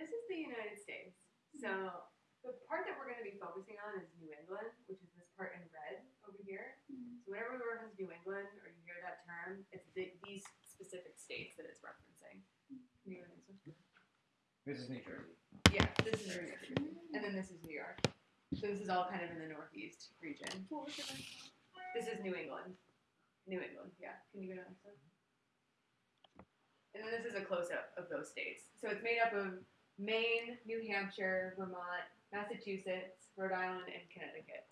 This is the United States. So mm-hmm. the part that we're going to be focusing on is New England, which is this part in red over here. Mm-hmm. So whenever we reference New England or you hear that term, it's the, these specific states that it's referencing. Can you go to the next one? This is New Jersey. Yeah, this is New Jersey. Mm-hmm. And then this is New York. So this is all kind of in the northeast region. What was the next This is New England. New England, yeah. Can you go to the next one? And then this is a close up of those states. So it's made up of Maine, New Hampshire, Vermont, Massachusetts, Rhode Island, and Connecticut.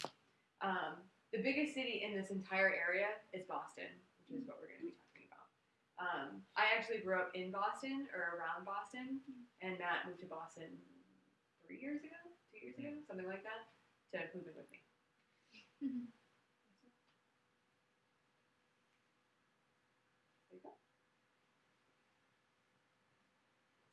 Um, the biggest city in this entire area is Boston, which is what we're going to be talking about. Um, I actually grew up in Boston or around Boston, and Matt moved to Boston three years ago, two years ago, something like that, to move in with me. There you go.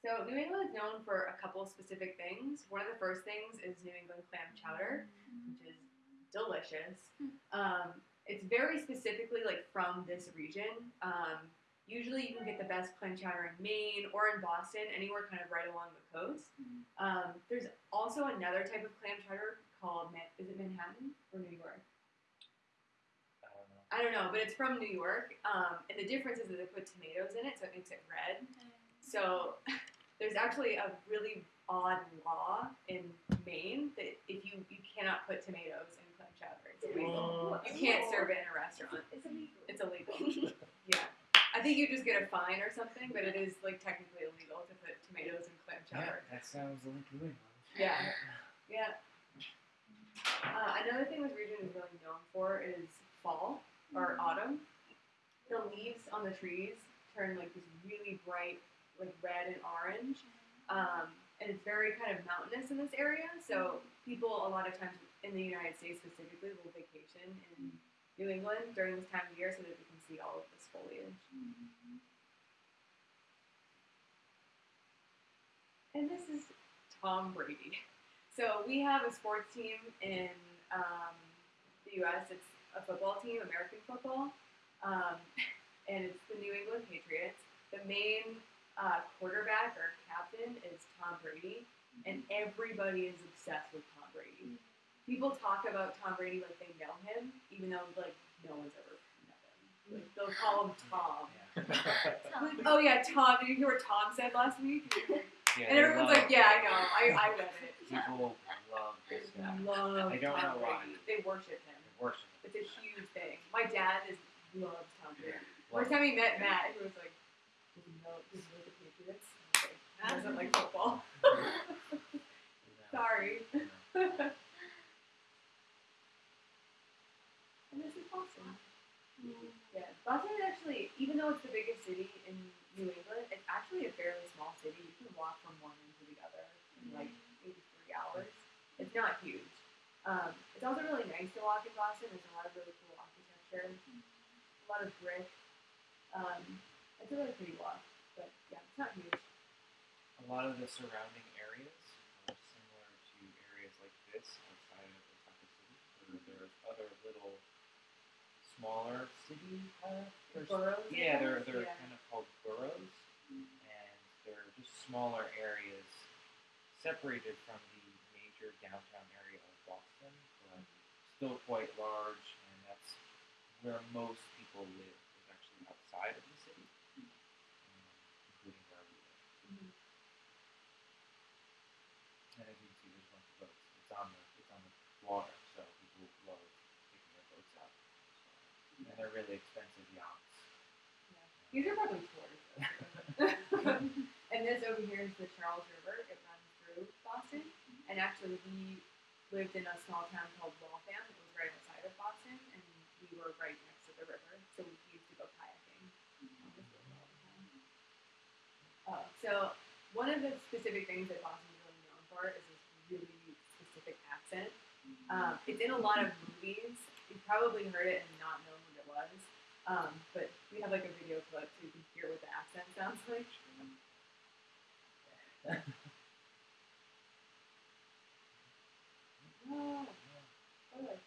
So New England is known for a couple of specific things. One of the first things is New England clam chowder, which is delicious. Um, it's very specifically like from this region. Um, usually, you can get the best clam chowder in Maine or in Boston, anywhere kind of right along the coast. Um, there's also another type of clam chowder called Ma- is it Manhattan or New York? I don't know. I don't know, but it's from New York. Um, and the difference is that they put tomatoes in it, so it makes it red. So there's actually a really odd law in Maine that if you you cannot put tomatoes in clam chowder, it's illegal. What? You can't serve it in a restaurant. It's illegal. It's illegal. yeah. I think you just get a fine or something, but it is like technically illegal to put tomatoes in clam chowder. Yeah, chowder. that sounds like New England. Yeah. Yeah. Uh, another thing this region is really known for is fall or autumn. The leaves on the trees turn like this really bright, like red and orange. Um, and it's very kind of mountainous in this area. So people a lot of times in the United States specifically will vacation in New England during this time of year so that they can see all of this foliage. And this is Tom Brady. So we have a sports team in um, the U.S. It's a football team, American football, um, and it's the New England Patriots. The main uh, quarterback or captain is Tom Brady, and everybody is obsessed with Tom Brady. People talk about Tom Brady like they know him, even though like no one's ever met him. Like, they'll call him Tom. Like, oh yeah, Tom. Did you hear what Tom said last week? Yeah, And everyone's like, yeah, I know. I, I read it. People love this guy. Love I don't Tom know why. Brady. They worship him. They worship him. It's a huge thing. My dad is loves Tom Brady. Love First time he met Matt, he was like, "Does he know? Does he the Patriots?" I was like, He doesn't like football. Sorry. And this is Boston. Yeah, Boston is actually, even though it's the biggest city in New England, it's actually a fairly small city. You can walk from one end to the other in like maybe three hours. It's not huge. Um, it's also really nice to walk in Boston. There's a lot of really cool architecture, a lot of brick. Um, it's a really pretty walk, but yeah, it's not huge. A lot of the surrounding areas are similar to areas like this outside of Osaka City, where there's other little smaller city uh, Boroughs, Yeah, they're they're Yeah. kind of called boroughs, and they're just smaller areas separated from the major downtown area of Boston, but still quite large, and that's where most people live. Is actually outside of the city, um, including where we live. Mhm. And as you can see, there's a bunch of boats. It's on the it's on the water, so people love taking their boats out. So, and they're really expensive yachts. These are probably tours. and this over here is the Charles River. It runs through Boston. And actually, we lived in a small town called Waltham. It was right outside of Boston, and we were right next to the river. So we used to go kayaking on this river all the time. Uh, so one of the specific things that Boston is really known for is this really specific accent. Um, it's in a lot of movies. You've probably heard it and not known was. Um, but we have like a video clip so you can hear what the accent sounds like. Oh, oh,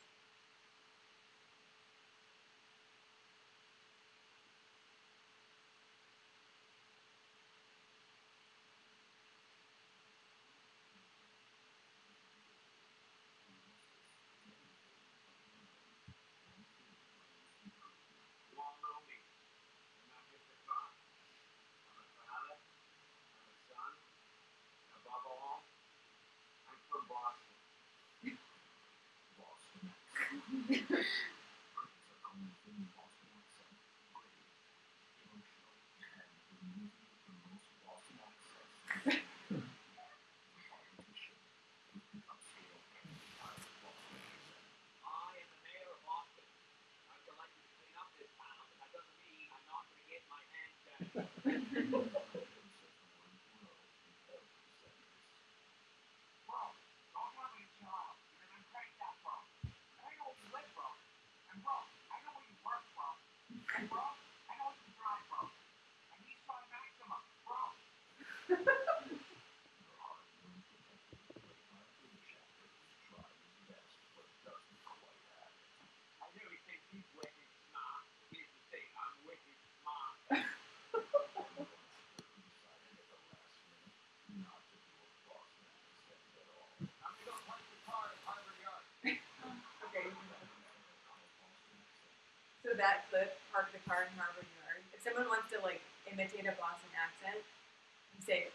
Clip, park the car in Harvard Yard. If someone wants to like imitate a Boston accent, you say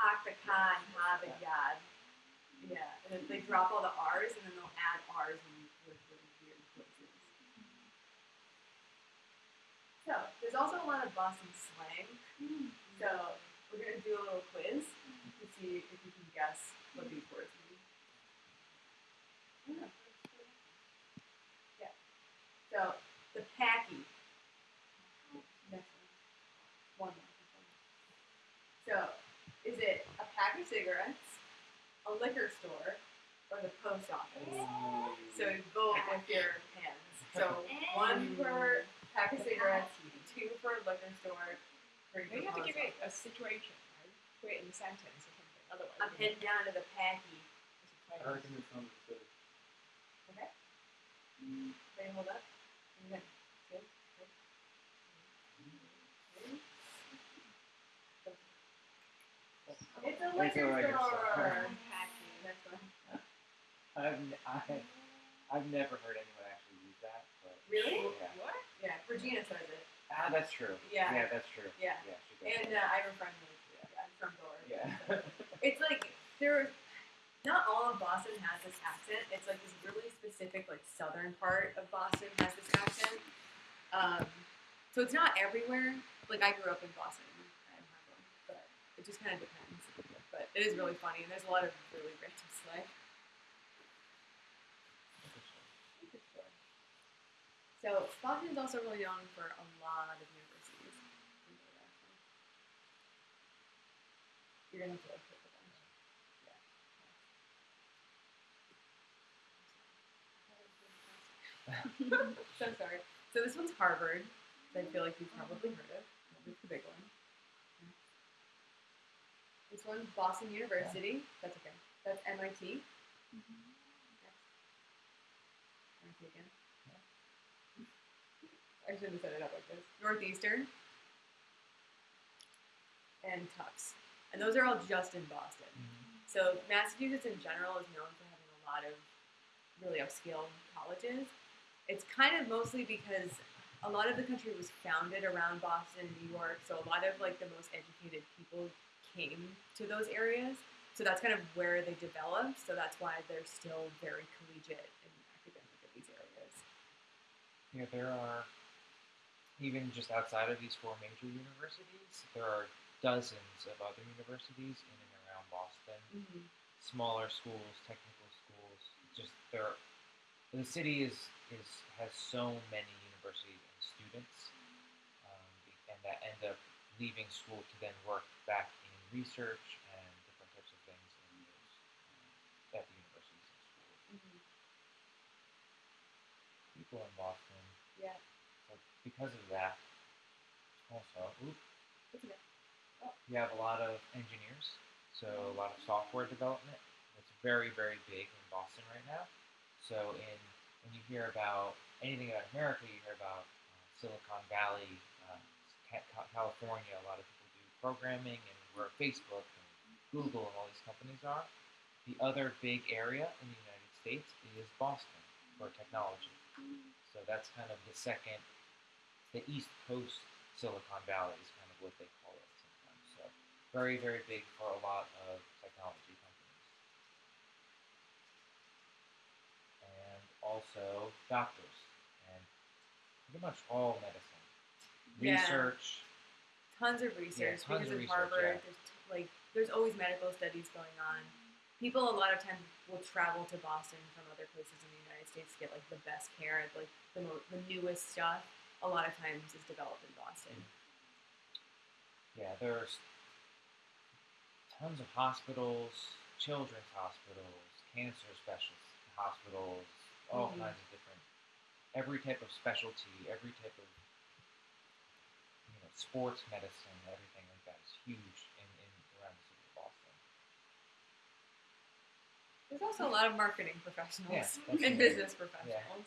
park the car in Harvard Yard. Yeah, and then they drop all the R's and then they'll add R's in with really weird places. So there's also a lot of Boston slang. Mm-hmm. So we're gonna do a little quiz to see if you can guess what these words mean. Yeah. So the packy. Next one. One more. So is it a cigarettes, a liquor store, or the post office? So vote with your hands. So one for pack of cigarettes, two for liquor store, three for You have to post give it a situation, right? Put it in a sentence or something. Otherwise, I'm you pinned down to the packy. it's a I phrase. reckon it's number two. Okay. Ready, hold up. Okay. Good. Good. Ready? It's a liquor store. store. Packing. Next. I've, I, I've never heard anyone actually use that, but Really? yeah. What? Yeah, Regina says it. Ah, that's true. Yeah. Yeah, that's true. Yeah. Yeah. And uh, I have a friend who, yeah, from Door. yeah. It's like there. Not all of Boston has this accent. It's like this really specific, like southern part of Boston has this accent. Um, so it's not everywhere. Like I grew up in Boston, I have one, but it just kind of depends. But it is really funny, and there's a lot of really random slang. So Boston is also really known for a lot of universities. You're gonna have to so sorry. So this one's Harvard. that I feel like you've probably heard of. It's the big one. This one's Boston University. That's okay. That's MIT. Next. MIT mm-hmm. again. I shouldn't have set it up like this. Northeastern. And Tufts. And those are all just in Boston. Mm-hmm. So Massachusetts in general is known for having a lot of really upscale colleges. It's kind of mostly because a lot of the country was founded around Boston and New York, so a lot of like the most educated people came to those areas. So that's kind of where they developed. So that's why they're still very collegiate and academic in these areas. Yeah, there are even just outside of these four major universities, there are dozens of other universities in and around Boston. Mm-hmm. Smaller schools, technical schools. Just there, the city is is has so many universities and students, um, and that end up leaving school to then work back research and different types of things in those um, at the universities and schools. Mm-hmm. People in Boston Yeah. So because of that, also, oop, That's okay. you have a lot of engineers, so a lot of software development. It's very, very big in Boston right now. So in when you hear about anything about America, you hear about uh, Silicon Valley, uh, Ca- Ca- California. A lot of people do programming and where Facebook and Google and all these companies are. The other big area in the United States is Boston for technology. So that's kind of the second, the East Coast Silicon Valley is kind of what they call it sometimes. So very, very big for a lot of technology companies. And also doctors and pretty much all medicine. Yeah. Research. Tons of research tons because of research, Harvard. yeah. There's t- like there's always medical studies going on. People a lot of times will travel to Boston from other places in the United States to get like the best care, like the mo- the newest stuff. A lot of times is developed in Boston. Yeah, there's tons of hospitals, children's hospitals, cancer specialist hospitals, all Mhm. kinds of different, every type of specialty, every type of sports medicine, everything like that is huge in, in around the city of Boston. There's also a lot of marketing professionals Yeah, and business professionals.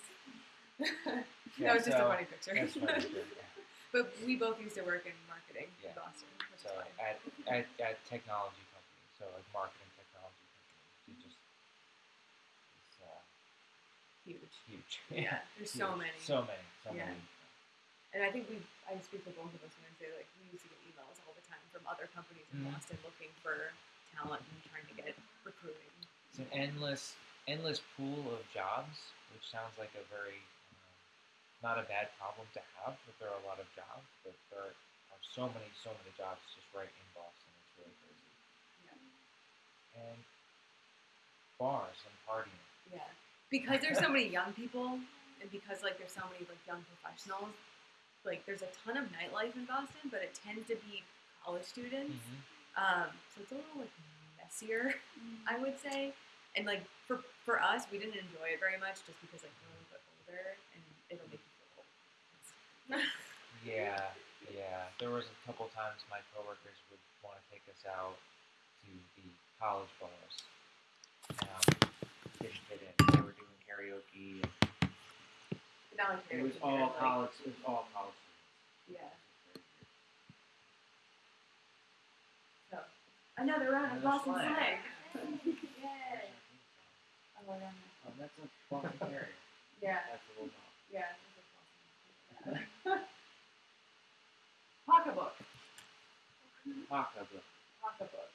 that Yeah, was just a funny picture. Funny. too, but we both used to work in marketing in Boston. So at, at, at technology companies, so like marketing technology companies, just it's uh, huge. huge. Yeah, there's so many. So many. So Yeah. many. And I think we, I speak for both of us when I say like we used to get emails all the time from other companies in Mhm. Boston looking for talent and trying to get recruiting. It's an endless, endless pool of jobs, which sounds like a very um, not a bad problem to have. But there are a lot of jobs, but there are so many, so many jobs just right in Boston. It's really crazy. Yeah. And bars and partying. Yeah, because there's so many young people, and because like there's so many like young professionals, like there's a ton of nightlife in Boston, but it tends to be college students. Um, so it's a little like messier, I would say. And like for for us, we didn't enjoy it very much just because like we're a little bit older and it'll make you feel old. Yeah, yeah. There was a couple times my coworkers would want to take us out to the college bars. And um, didn't fit in. They were doing karaoke. But not like It was all but, like, college. It was all college. Yeah. So another round of Another Boston slang. slang. Yay! our theme song? Oh, yeah. Oh, that's a Boston Terrier. Yeah. That's a little. Yeah. it's a Boston. Pocketbook. Pocketbook. Pocketbook.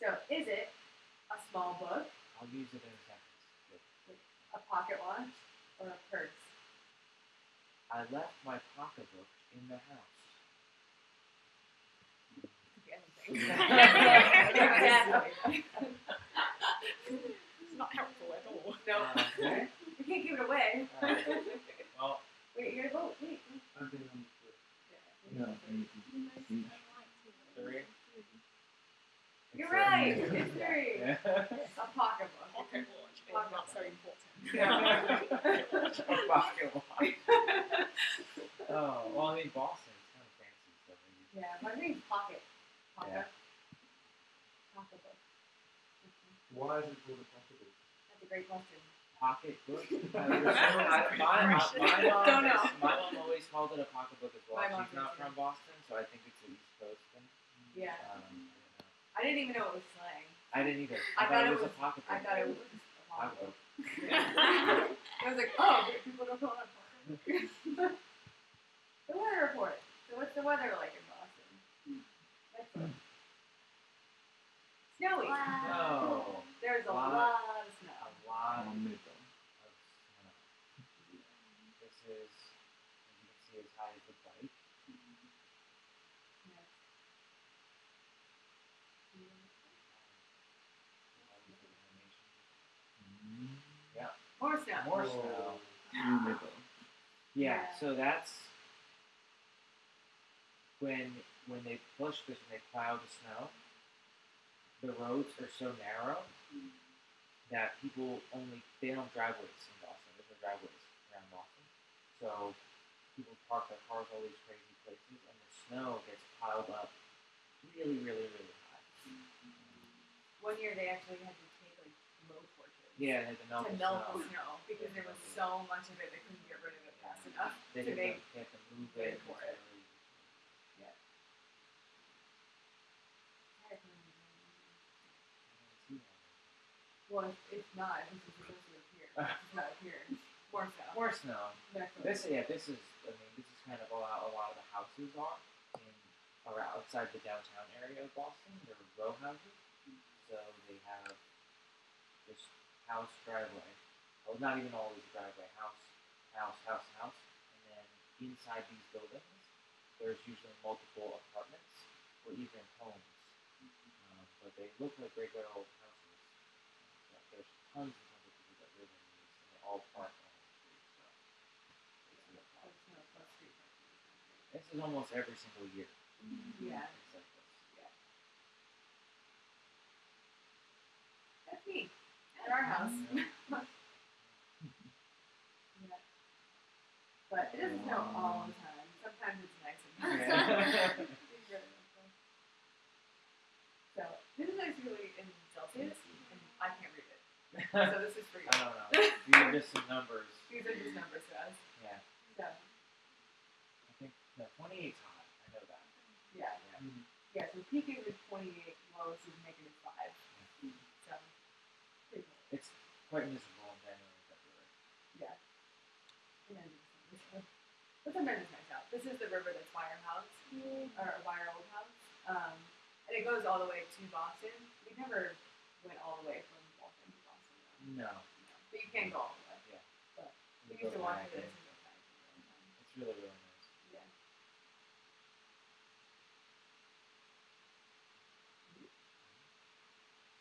So, is it a small book, I'll use it in a sentence. a pocket watch, or a purse? I left my pocketbook in the house. Could be exactly. It's not helpful at all. No. Uh, okay. We can't give it away. Alright. Well, Wait, you gotta vote. Wait. wait. I've been on Yeah. No, and three. You're right. It's three. Yeah. A pocketbook. Pocket watch is Pocket not so important. A. Oh, well, I mean, Boston is kind of fancy, so. Yeah, my name's Pocket. Pocket. Pocketbook. Why is it called a pocketbook? That's a great question. Pocketbook? I don't know. I- my, my, my, mom Don't know. is- my mom always called it a pocketbook as well. My mom She's not too. from Boston, so I think it's an East Coast thing. Yeah. Um, I. I didn't even know it was slang. I didn't either. I I, thought thought it it was, was- a pocketbook. I thought it was a pocketbook. Pocketbook. I was like, oh, but people don't call it a pocketbook. the weather report. So what's the weather like in Boston? That's it. Snowy. No. Oh. There's a Lot. lot of snow. A lot of On middle. snow. This is, as you can see, as high as the bike. Yes. More snow. More Oh. snow. In. Yeah, Yeah. so that's when when they push this, when they plow the snow, the roads are so narrow that people only they don't have driveways in Boston. There's no driveways around Boston, so people park their cars all these crazy places, and the snow gets piled up really, really, really high. One year they actually had to take like blow torches Yeah, they had to melt to the melt snow. the snow because there was so much of it they couldn't get rid of it fast enough. They to make to, they had to move it. for it. really- Well, if, if not, this is supposed to appear. It's not appearing. More snow. More snow. One. This yeah, this is I mean this is kind of a lot, a lot of the houses are in or outside the downtown area of Boston. They're row houses, so they have this house, driveway. Well, not even always driveway, house, house, house, house. And then inside these buildings, there's usually multiple apartments or even homes. Um, but they look like regular old houses. So there's tons and tons of people that live in these, and they all park on the street. So it's a. This is almost every single year. Yeah. Like this. Yeah. That's neat at our house. yeah. But it doesn't snow all the time. Sometimes it's nice and So this is actually in Celsius, and I can't read it. So this is for you. I don't know. These are just some numbers. These are just numbers to us. Yeah. So. I think no, 28 is hot. I know that. Yeah. Yeah, yeah so peaking is 28, lowest is negative 5. It's quite miserable in January and February. Yeah. And then. But sometimes it's nice out. This is the river that's our house, or by our old house. Um, and it goes all the way to Boston. We never went all the way from Waltham to Boston. though. No. No. But you can go all the way. We go used to walk to this and and go back. all the time. It's really really nice. Yeah.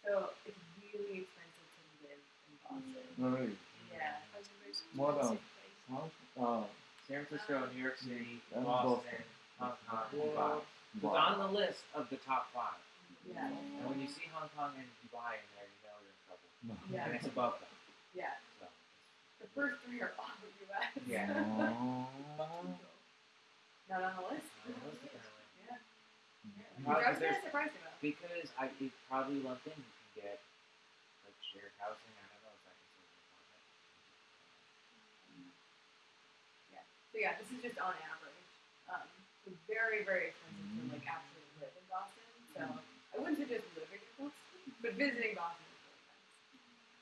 So it's really expensive to live in Boston. Really? Yeah. More than how? Uh, San Francisco, New York City, And Boston, Hong Kong, Dubai. So it's on the list of the top five. Yeah. And when you see Hong Kong and Dubai in there, you know you're in trouble. Yeah. And it's above them. Yeah. So The first three are all the US. Yeah. Not on the list. on the list apparently. Yeah. Probably Which I was kind of surprised about. Because I it probably lumped in you can get like shared housing. I don't know if I can say an apartment. So yeah, this is just on average. Um, so very, very expensive to like actually live in Boston. So I wouldn't suggest living in Boston, but visiting Boston is really nice.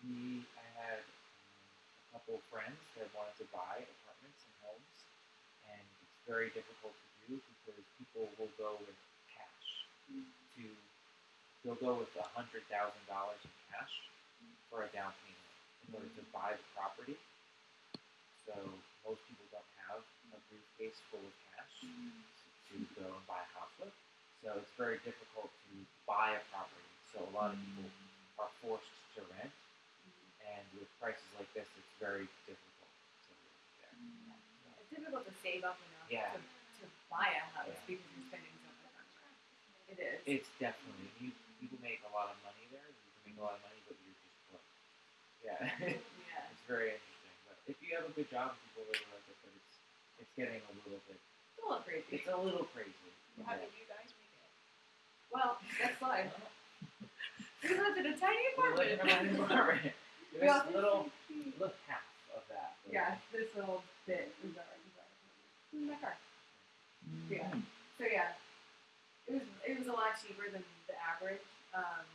We I had um, a couple of friends that wanted to buy apartments and homes, and it's very difficult to do because people will go with cash to they'll go with a hundred thousand dollars in cash for a down payment in order to buy the property. So most people don't have a briefcase full of cash to go and buy a house with. So it's very difficult to buy a property. So a lot of people are forced to rent, and with prices like this, it's very difficult to live there. So, It's difficult to save up enough Yeah. to, to buy a house Yeah. because you're spending so much on. It is. It's definitely you. You can make a lot of money there. You can make a lot of money, but you're just broke. Yeah, yeah. it's very if you have a good job, people really like it. But it's it's getting a little bit. It's a little crazy. It's a little crazy. How Yeah. did you guys make it? well, next slide. We lived in a tiny We're living apartment. in an apartment. We This little little half of that. Yeah, this little bit is our, is our apartment. Is my car. Yeah. Mm. So yeah, it was it was a lot cheaper than the average, um,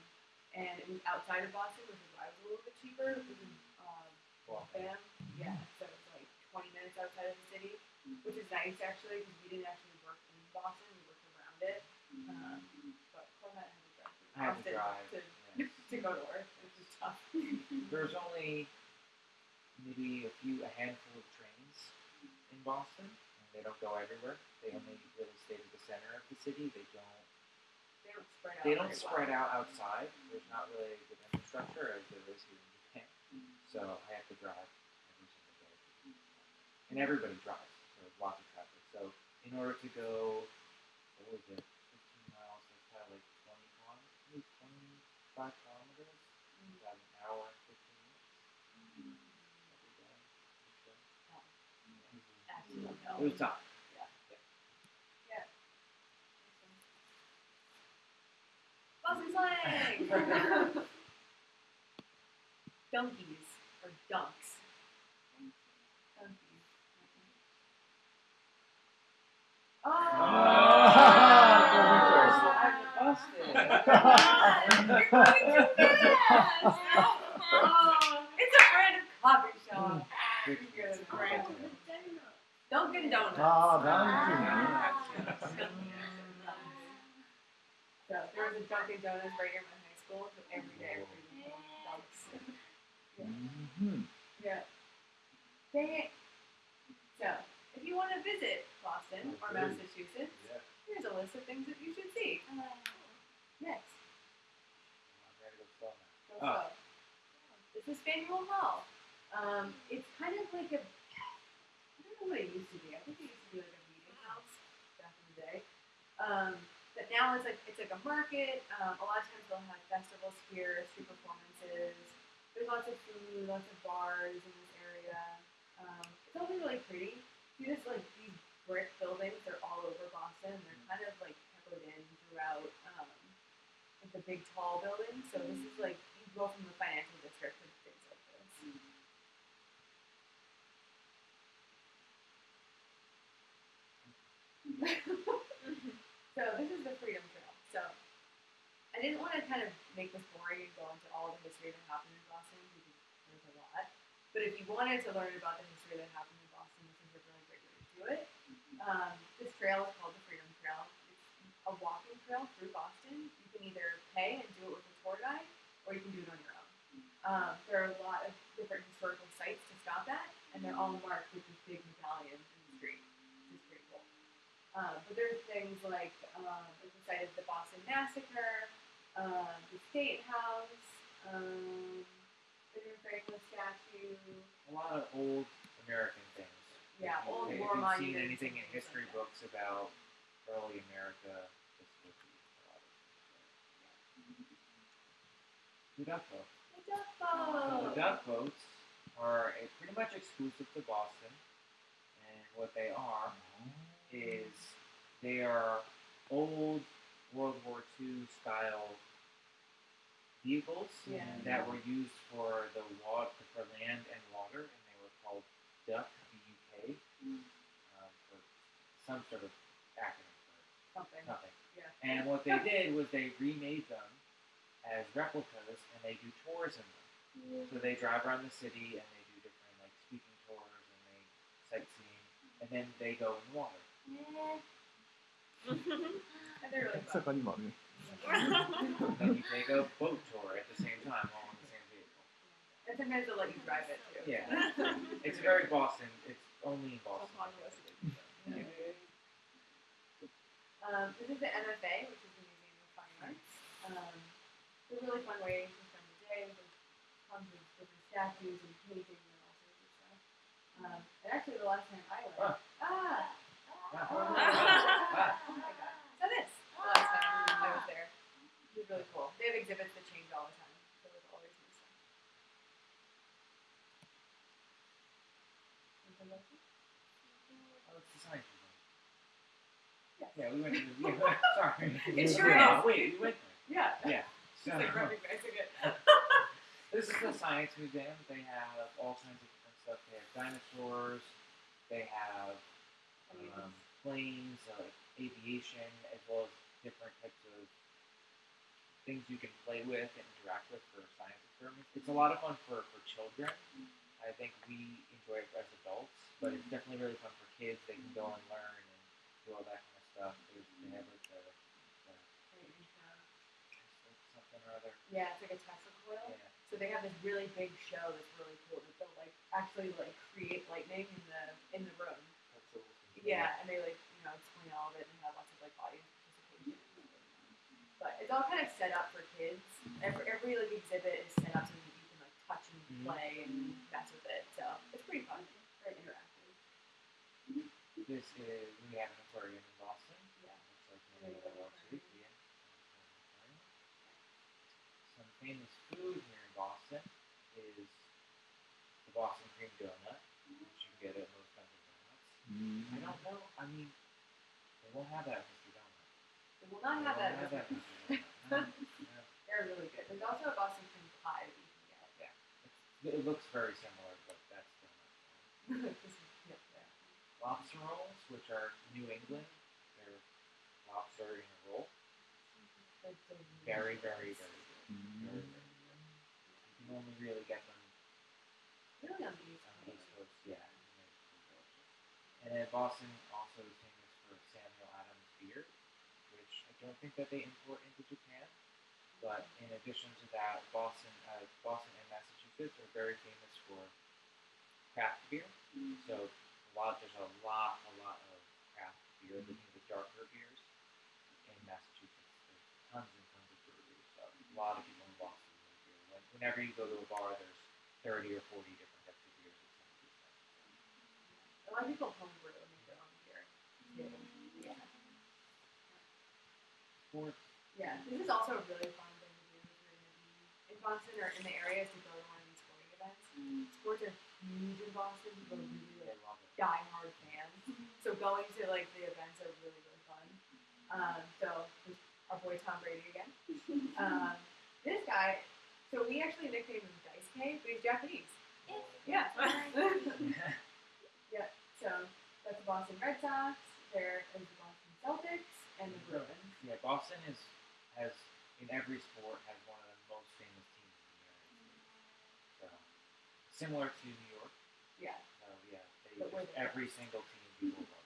and it was outside of Boston, which is why it was a little bit cheaper. It was in um, yeah, so it's like 20 minutes outside of the city, which is nice actually because we didn't actually work in Boston, we worked around it. Um, but Cormac had to drive to I had to Boston drive. to, yes. to go to work, which was tough. There's only maybe a few, a handful of trains in Boston, and they don't go everywhere. They only really stay to the center of the city. They don't. they don't spread out. They don't spread well. out outside. There's not really a good infrastructure as there is here in Japan. So I have to drive every single day. And everybody drives, so there's lots of traffic. So in order to go, what was it, 15 miles, that's probably like 20 kilometers, 25 kilometers, about an hour and 15 minutes. every day, way. Absolutely no. It was tough. Boston slang! Dunkies or dunks. Oh! It's a brand of coffee shop. Good. Brand. Dunkin' Donuts. Ah. Dunkin'. So there was a Dunkin' Donuts right near my high school, so every day we dunks. Mhm. Yeah. Dang it. So, if you want to visit Boston or Massachusetts, Yeah. here's a list of things that you should see. Next. I'm ready to go slow now. Go Oh. slow. This is Faneuil Hall. Um, it's kind of like a, I don't know what it used to be. I think it used to be like a meeting house back in the day. Um, but now it's like it's like a market. Um, a lot of times they'll have festivals here, street performances. there's lots of food, lots of bars in this area. Um, it's also really pretty. See this like these brick buildings, they're all over Boston. They're kind of like peppered in throughout um, like the big tall buildings. So this is like you go from the financial district to things like this. so this is the Freedom Trail. So I didn't want to kind of make this boring and go into all the history that happened in Boston because there's a lot. But if you wanted to learn about the history that happened in Boston, this is a really great way to do it. Um, this trail is called the Freedom Trail. It's a walking trail through Boston. You can either pay and do it with a tour guide, or you can do it on your own. Um, there are a lot of different historical sites to stop at, and they're all marked with these big medallions in the street, which is pretty cool. Um, but there's things like um, there's the site of the Boston Massacre, um, the State House, um, Benjamin Franklin statue. A lot of old American things. Yeah, if you, old if war you've seen monuments anything and in things history like that. books about early America, this would be a lot of The duck boat. The duck So the duck boats are a, pretty much exclusive to Boston, and what they are is they are old World War II style vehicles Yeah. that were used for the water for land and water, and they were called Duck uh, some sort of acronym for something. something. Yeah. And what they did was they remade them as replicas, and they do tours in them. Yeah. So they drive around the city and they do different like speaking tours and they sightseeing, and then they go in the water. Yeah. they're really fun. then take a boat tour at the same time, all in the same vehicle. And sometimes they'll let you drive it too. Yeah. it's very Boston. It's only in Boston. Upon resident. Yeah. Um, this is the MFA, which is the Museum of Fine Arts. Um, it's a really fun way to spend the day. There's tons of different statues and paintings and all sorts of stuff. Um, and actually, the last time I went, ah, Ah. oh, Ah. oh my god, so this the last time I was there, it was really cool. They have exhibits that change all the time, so there's always new stuff. Anything else? Oh, it's the science museum. Yes. Yeah, we went to the yeah, Sorry. It sure Yeah, is. Wait, we went Yeah. Yeah. Like recognizing. This is the science museum. They have all kinds of different stuff. They have dinosaurs. They have um, planes, uh, like aviation, as well as different types of things you can play with and interact with for science experiments. It's a lot of fun for, for children. I think we enjoy it as adults, but it's definitely really fun for kids. They can go and learn and do all that kind stuff. There's, they have like the, the something or other. Yeah, it's like a Tesla coil. Yeah. So they have this really big show that's really cool. That they'll like actually like create lightning in the in the room. That's awesome. Yeah, and they like you know explain all of it and have lots of like audience participation. But it's all kind of set up for kids. Every every like exhibit is set up so that you can like touch and Mhm. play and mess with it. So it's pretty fun. Very interactive. This is we have an aquarium. Yeah. Looks like many other Wall Street. Some famous food here in Boston is the Boston cream donut, which you can get at most Dunkin' Donuts. I don't know. I mean, they won't have that at Mr. Donut. They will not They have that. have that at Mr. Donut. No, no. They're really good. There's also a Boston cream pie that you can get. It's, it looks very similar, but that's donut. Yeah, yeah. Lobster rolls, which are New England. They're in a roll. They're. Very, very, very good. Very, very good. You can only really get them Really on the East Coast. East Coast, yeah. and they're pretty delicious. And then Boston also is famous for Samuel Adams beer, which I don't think that they import into Japan. But in addition to that, Boston, uh, Boston and Massachusetts are very famous for craft beer. So a lot, there's a lot, a lot of craft beer, the, the darker beers Massachusetts. There's tons and tons of breweries. So a lot of people in Boston drink beer. When, whenever you go to a bar, there's 30 or 40 different types of beers. A lot of people homebrew and make their own beer. Yeah. Sports, Yeah. This is also a really fun thing to do if you're to in Boston or in the area to go to one of these sporting events. Sports are huge in Boston. People are really like die-hard fans. So going to like the events are really really. Um, so our boy Tom Brady again. Um, this guy, so we actually nicknamed him Dice K, but he's Japanese. Yeah. yeah. So that's the Boston Red Sox. There is the Boston Celtics and the Bruins. Yeah, Boston is has in every sport has one of the most famous teams in the United States. So similar to New York. Yeah. So yeah, they But we're just, every single team people love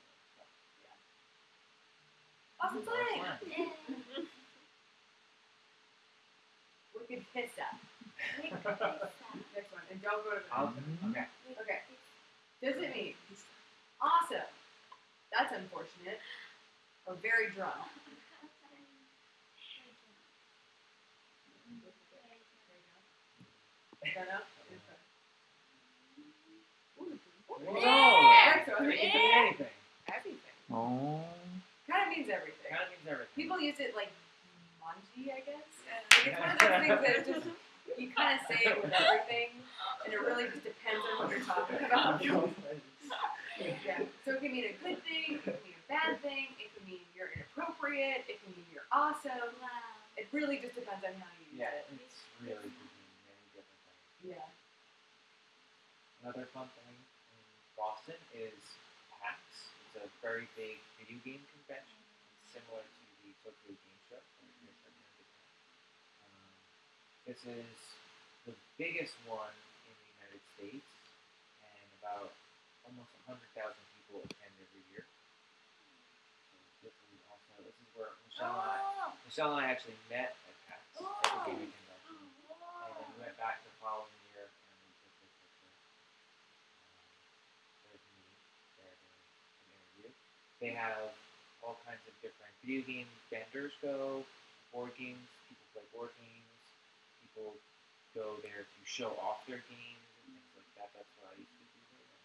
them. So. Boston Boston Slang. Slang. Wicked Pista. Next one, and don't go to the. I'll- Okay. Okay. Does it mean awesome? That's unfortunate. Or very drunk. Shut up. Whoa. Next one. It can be anything. Everything. Oh. Kind of means everything. Kind of means everything. People use it like manji, I guess. Like, it's one of those things that just you kind of say it with everything, and it really just depends on what you're talking about. Yeah. So it can mean a good thing, it can mean a bad thing, it can mean you're inappropriate, it can mean you're awesome. It really just depends on how you use Yeah, it. it's really many different things. Yeah. Another fun thing in Boston is PAX. A very big video game convention. Similar to the Tokyo Game Show. Um, this is the biggest one in the United States, and about almost 100,000 people attend every year. This is also this is where Michelle and I, Michelle and I actually met at PAX at the gaming convention. And then we went back the following year and we took this picture. Um, there's me there doing an interview. They have all kinds of different video game vendors go, board games, people play board games, people go there to show off their games and things like that. That's what I used to do there.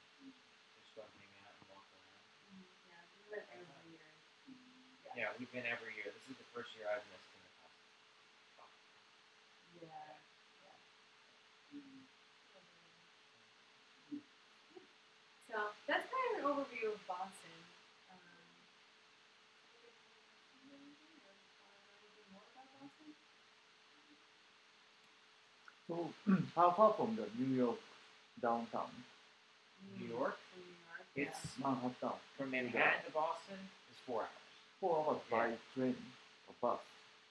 Just go hang out and walk around. Yeah, we went every uh, year. Yeah, we've been every year. This is the first year I've missed in the past. Yeah. So that's kind of an overview of Boston. Um, anything more about Boston? So how far from the New York downtown? New York, From New York. yeah. it's Manhattan. from Manhattan to Boston is four hours. Four hours by train or bus.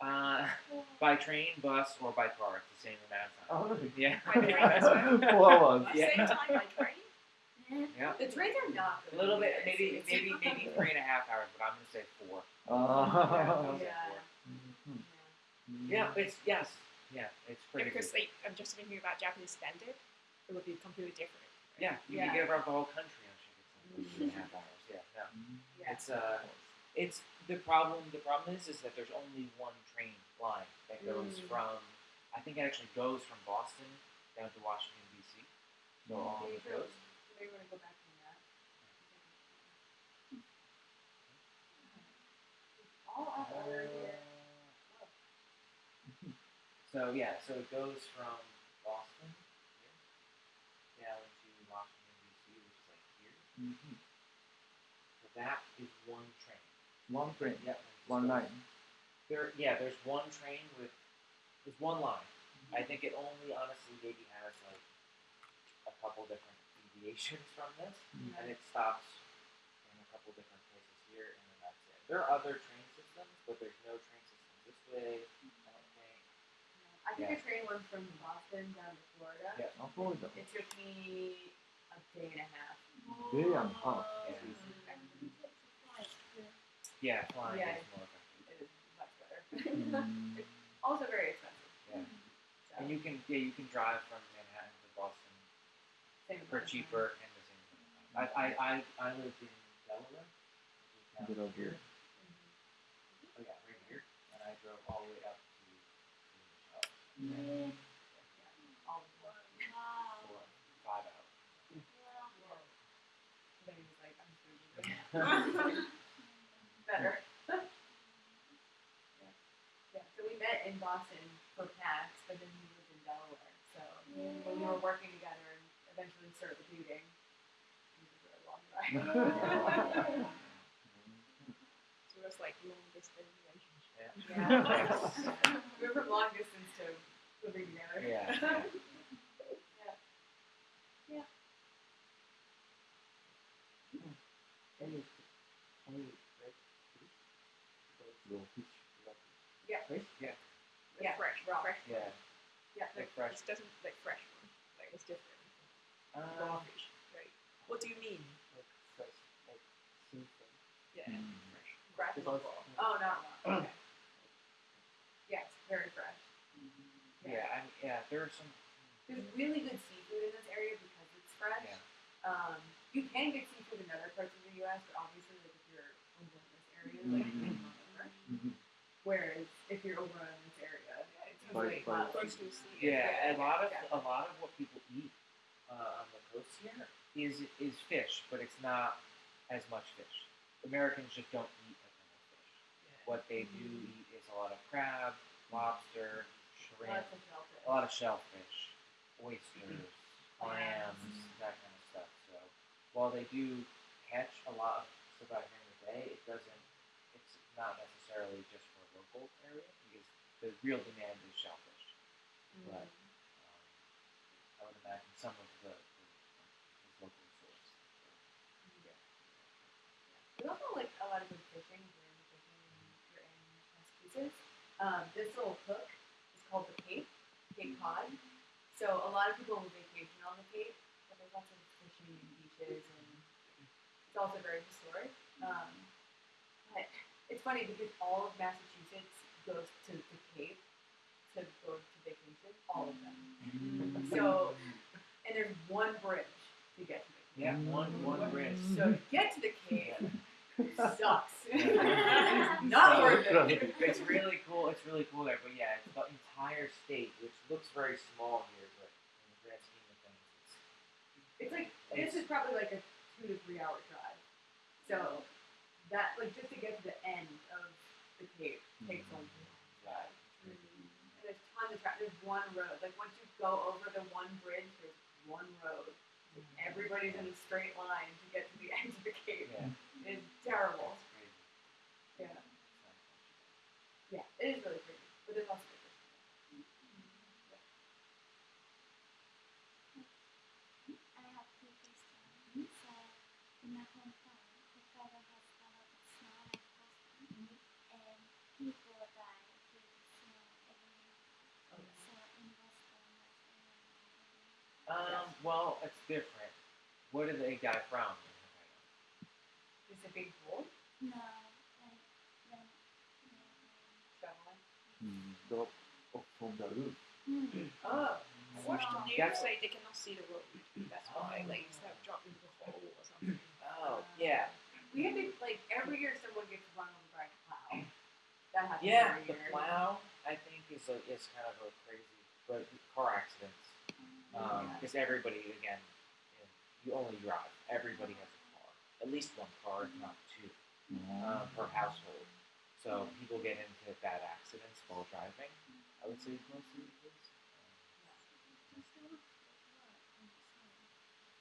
Uh, by train, bus, or by car, it's the same amount of time. Oh, really? Yeah. By train as well. Four hours. Yeah. Same time by train. yeah. The trains are not A little bit, either. maybe, maybe, maybe three and a half hours, but I'm gonna say four. Ah. Yeah. Mhm. Yeah, it's yes, yeah, it's pretty because good. they, I'm just thinking about Japanese standard, it would be completely different. Yeah, you Yeah. can get around the whole country on Shinkansen in three and a half hours. Yeah, no, Yeah. it's uh, it's the problem. The problem is, is that there's only one train line that goes Mm. from. I think it actually goes from Boston down to Washington D.C. So all Maybe it goes. Maybe we're gonna go back to that. All out of order here. So yeah, so it goes from Boston here down to Washington D.C., which is like here. Mhm. So that is one train. One train, Yep. one line. There, yeah, there's one train with there's one line. I think it only honestly maybe has like a couple different deviations from this, and it stops in a couple different places here, and then that's it. There are other train systems, but there's no train system this way. I don't think. I took Yeah. a train once from Boston down to Florida. Yeah. How far is it? It took me a day and a half. Day and a half. Yeah, flying Yeah. is more effective. It is much better. Mm. also very expensive. Yeah. So, And you can yeah you can drive from Manhattan to Boston same for amount of cheaper and the same. amount of time. I I I, I lived in Delaware. which is down Delaware. here. Oh yeah, right here, and I drove all the way up to to. Michelle All of them. for five hours. Then he was like, I'm just gonna do this. Better. yeah. Yeah. So we met in Boston for PAX, but then he lived in Delaware. So when we were working together and eventually started dating, it was a really long ride. So it was like long distance relationship. yeah. we went from long distance to living together. Yeah. yeah. Any, any red fish? Because your fish like Yeah. fish? Yeah. Like Yeah, fresh, raw. fresh. Yeah. Yeah. Like fresh. It doesn't like fresh one. Like it's different. Um, Raw fish. Right. What do you mean? Like fresh, like seafood. Yeah. Fresh. Fresh. Because, Oh, not raw. Okay. yes, very fresh. yeah. I mean, yeah. There are some. There's really good seafood in this area because it's fresh. Yeah. Um, you can get seafood in other parts of the U.S., but obviously, like if you're over in this area, like Mhm. you can over. Mhm. Whereas if you're over in this area, it's right. not to sea. Yeah, a lot of yeah. a lot of what people eat uh, on the coast here is is fish, but it's not as much fish. Americans just don't eat a as much fish. What they do eat is a lot of crab, lobster, shrimp, of. A lot of shellfish, oysters, Clams. that kind of stuff. So while they do catch a lot of stuff out here in the bay, it doesn't. It's not necessarily just for a local area because the real demand is shellfish. Mhm. But um, I would imagine some of the, local source. There's also like a lot of good fishing. If you're fishing and you're in Massachusetts, um, this little hook is called the Cape, Cape Cod. So a lot of people will vacation on the Cape, but there's lots of fishing and beaches, and it's also very historic. Um, but it's funny because all of Massachusetts goes to the Cape to go to vacation, all of them. So, and there's one bridge to get to the Cape. Yeah, one one bridge. So to get to the Cape sucks. Yeah. it's not So- worth it. It's really cool. It's really cool there, but yeah, it's the entire state, which looks very small here, but in the grand scheme of things, it's It's like this is probably like a two to three hour drive. So that like just to get to the end of the Cape takes like a long drive. And there's tons of traffic. There's one road. Like once you go over the one bridge, there's one road. Mm-hmm. Everybody's in a straight line to get to the end of the Cape. yeah, It's terrible. It's crazy. Yeah. It's. Yeah, it is really pretty. But there's lots of good fishing. I have two questions. So, in my hometown, Hokkaido has a lot of snow like Boston, and people die due to snow every winter. So, in Boston, was anyone Um, well, it's different. What did they die from? Is it a big pool. No, when, when, Shoveling. Mm, drop off from the roof. mm, Oh. I watched the news That's- they cannot see the road. That's why, like, instead of dropping into a hole or something. Oh, yeah. We had to like every year someone gets run over by a plow. That happens Yeah, every the year. plow I think is a, is kind of a crazy, but car accidents. Um, Yeah. because everybody again, you, know, you only drive. Everybody has a car, at least one car, if not two, um, per household. So people get into bad accidents while driving. I would say is mostly the case.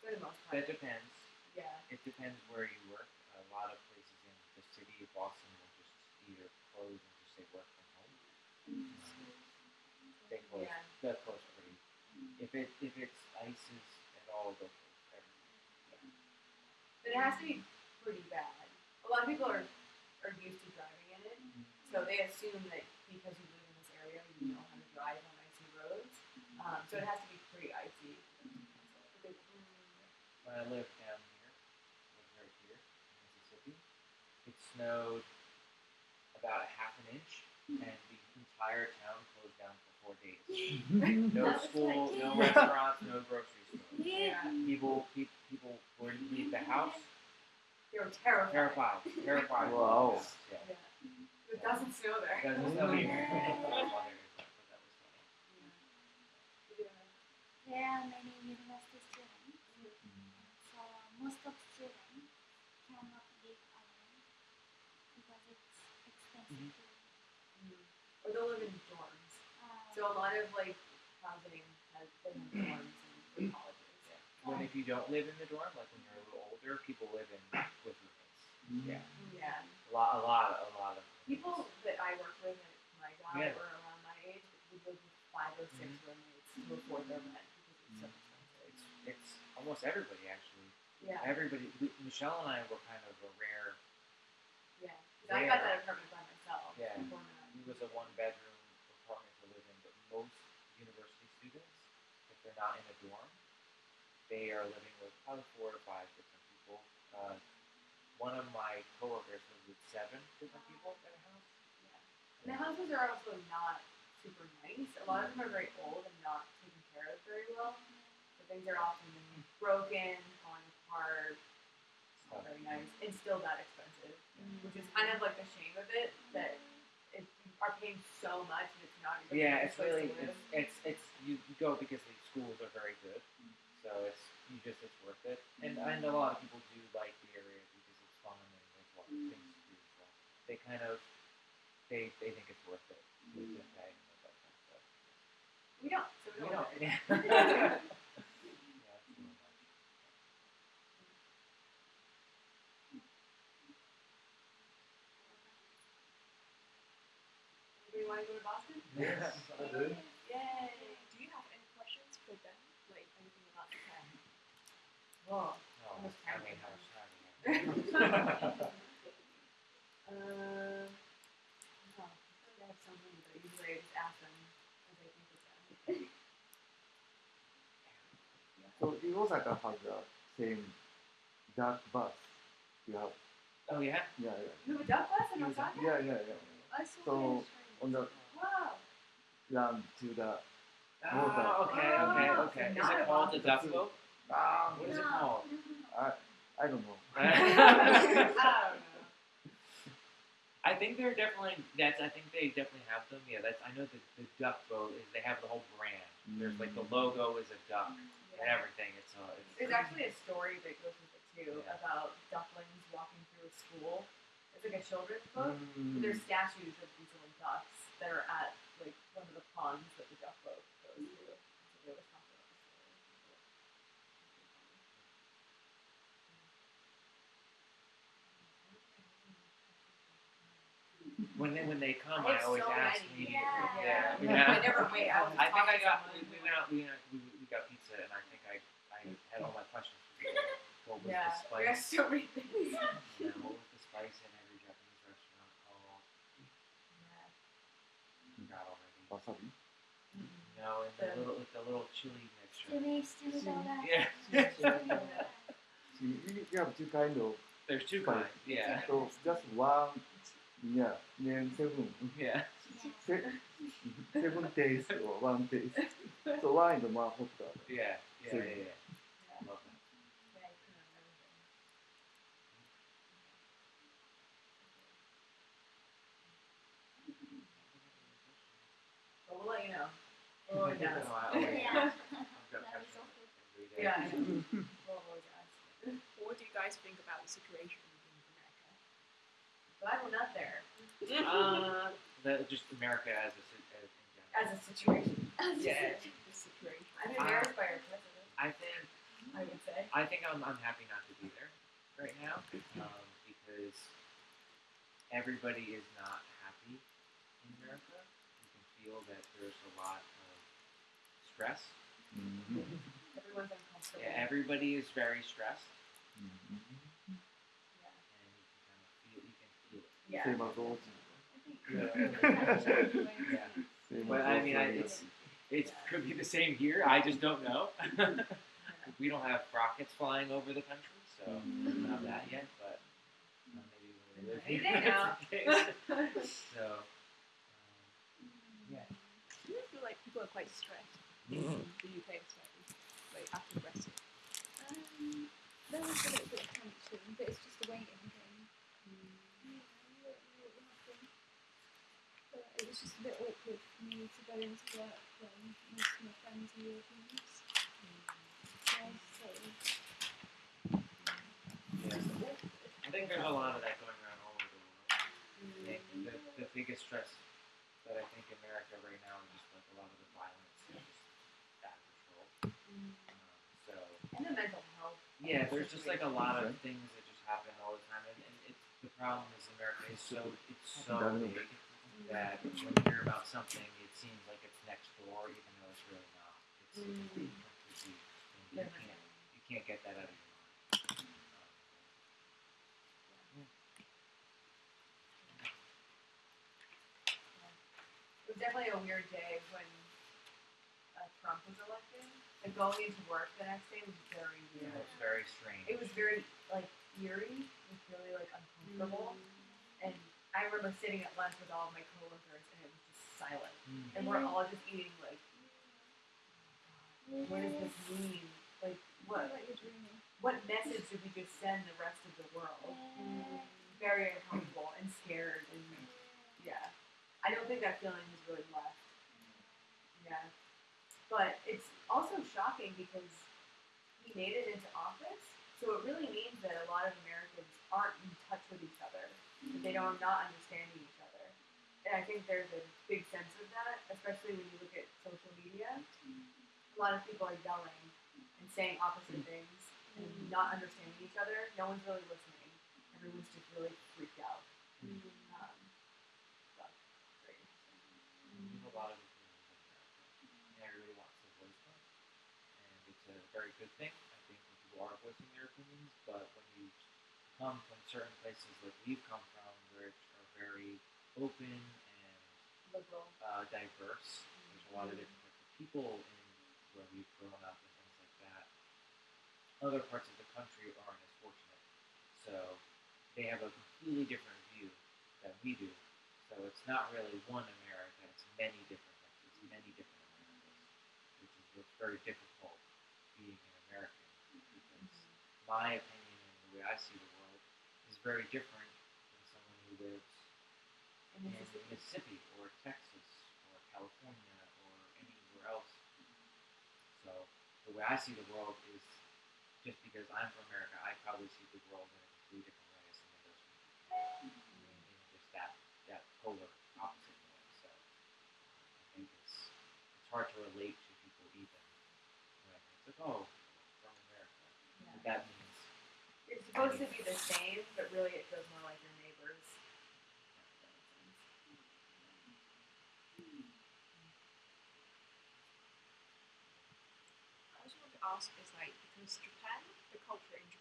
For the most part. that depends. yeah. It depends where you work. A lot of places in the city of Boston will just either close and just say work from home. Mm-hmm. They close. Yeah. They'll close pretty. If it if it's ices at all, they'll close everything. But it has to be pretty bad. A lot of people are are used to driving so they assume that because you live in this area, you know how to drive on icy roads. Um, so it has to be pretty icy. When I lived down here, lived right here in Mississippi, it snowed about a half an inch, and the entire town closed down for four days. No school, no restaurants, no grocery stores. Yeah. People, pe- people wouldn't leave the house. They were terrified. Terrified, terrified. Wow. Yeah. It doesn't snow there. Doesn't snow here. My mother is like, but that was funny. Yeah. There are many university students, so most of students cannot live alone because it's expensive Mhm. Mm. Or they'll live in dorms. uh, So a lot of like housing has been in dorms and for colleges. When if you don't live in the dorm, like when you're a little older, people live in with roommates. Yeah, Yeah. a lot, a lot, a lot of People that I work with at my job Yeah. or around my age would live with five or 6 Mhm. roommates to afford their rent because it's so expensive. It's it's almost everybody actually. Yeah. Everybody. we- Michelle and I were kind of a rare. Yeah. 'Cause I got that apartment by myself. Yeah. before. It was a one bedroom apartment to live in, but most university students, if they're not in a dorm, they are living with probably four to five different people. Uh, one of my coworkers lives with seven different people in a house. Yeah. And the houses are also not super nice. A lot of them are very old and not taken care of very well. So things are often broken, falling apart, not very nice, and still that expensive. Mm-hmm. Which is kind of like the shame of it that if you are paying so much and it's not even Yeah, it's really it's it's it's you, you go because the schools are very good, mm-hmm. so it's you just it's worth it. And mm-hmm. and a lot of people do like the area because it's fun and there's a lot of things to do. So they kind of they they think it's worth it to, to pay and stuff like that. But we don't. So we we don't. don't. want it. Yeah. yeah, it's. Anybody want to go to Boston? Yes, I do. Yay! Do you have any questions for them? Like anything about Japan? Whoa. Oh, Almost I time. mean, how much time? Uh, no, I have so many, but usually I just ask them as I think of them. So in Osaka has the same dark bus. You have Oh yeah. yeah You have a duck bus in You have a Osaka? yeah yeah yeah yeah. I saw So that. on the Wow. run to the Oh, okay, okay, Oh, okay. Is it called the box. duck boat? ah What is it called? I I don't know. I. I think they're definitely that's. I think they definitely have them. Yeah, that's. I know the, the duck boat is. They have the whole brand. There's like the logo is a duck and everything. It's uh, it's. There's actually a story that goes with it too Yeah. about ducklings walking through a school. It's like a children's book. Mm. There's statues of these little ducks that are at like one of the ponds that the duck boat goes through. So they always talk about the story. When they when they come, I I, always so ask many. immediately. Yeah. Yeah. Yeah. I never wait. I, I think I got. We, we went out. We, uh, we we got pizza, and I think I I had all my questions. For. What was Yeah, the we got so many things. Yeah, what was the spice in every Japanese restaurant called? Forgot already. wasabi. No, and the The- little with the little chili mixture. Sumi, sumi soda. Yeah. You, you you have two kind of There's two kinds. Yeah. so just one yeah then seven Yeah. se, seven days or one taste. So one is more hotter. Yeah. Yeah. Same. Yeah. yeah. I love that. But we'll let you know. We'll always ask. Oh, I always Yeah. ask. I've got That is questions awful. every day. Yeah, I know. We'll always ask. What do you guys think about the situation in America? Glad we're not there. Uh, the, just America as a ci- as in general. As a situation. Yeah. situation. I'm embarrassed by our president, I think I would say. I think I'm, I'm happy not to be there right now um, because everybody is not happy in America. You can feel that there's a lot of stress. Mhm. Everyone's uncomfortable. Yeah, everybody is very stressed, Mhm. Yeah. and you can kind of feel you can feel it. Yeah. Same as Oji. Yeah. Same But I mean, I, it's it could be the same here. I just don't know. we don't have rockets flying over the country, so we don't that yet. But uh, maybe when we live Any here, day now. it's case. so um, yeah. Do you feel like people are quite stressed in the UK especially, like after Brexit? Um, there was a little bit of tension, but it's just a waiting game. Yeah, we don't know what will happen. But it was just a bit awkward for me to go into work when most of my friends are Europeans. Yeah, so Yeah. I think there's a lot of that going around all over the world. And the, the biggest stress that I think America right now is just like a lot of the violence and just Um, so And the mental health. yeah, there's just like a lot of things that just happen all the time, and, and it's the problem is America is so it's so Done. big that when you hear about something, it seems like it's next door, even though it's really not. It's Mm. completely completely- you can't you can't get that out of your mind. It was definitely a weird day when uh, Trump was elected. And going into work the next day was very yeah, weird. it's very strange. It was very like eerie. It was really like uncomfortable. And I remember sitting at lunch with all of my coworkers, and it was just silent. Mm. And we're all just eating like, what does this mean? Like, what like you're dreaming. what message did we just send the rest of the world? Very uncomfortable and scared, and yeah, I don't think that feeling has really left. Yeah, but it's also shocking because he made it into office, so it really means that a lot of Americans aren't in touch with each other. They don't not understanding each other, and I think there's a big sense of that, especially when you look at social media. A lot of people are yelling and saying opposite things and not understanding each other. No one's really listening. Everyone's just really freaked out. Um. We have a lot of and everybody wants to voice them, and it's a very good thing. I think when people are voicing their opinions, but when you come from certain places like we've come from, which are very open and uh, diverse, there's a lot of different types of people in where we've grown up and things like that. Other parts of the country aren't as fortunate, so they have a completely different view than we do. So it's not really one America; it's many different countries, many different Americas, which is what's very difficult being an American. Because my opinion and the way I see the world very different than someone who lives in is Mississippi or Texas or California or anywhere else. So the way I see the world is just because I'm from America, I probably see the world in a completely different way as someone does from Japan. I mean, in just that that polar opposite way. So I think it's it's hard to relate to people even when it's like, oh, from America. yeah. But that supposed to be the same, but really it feels more like your neighbors. I just want to ask is like because Japan, the culture in Japan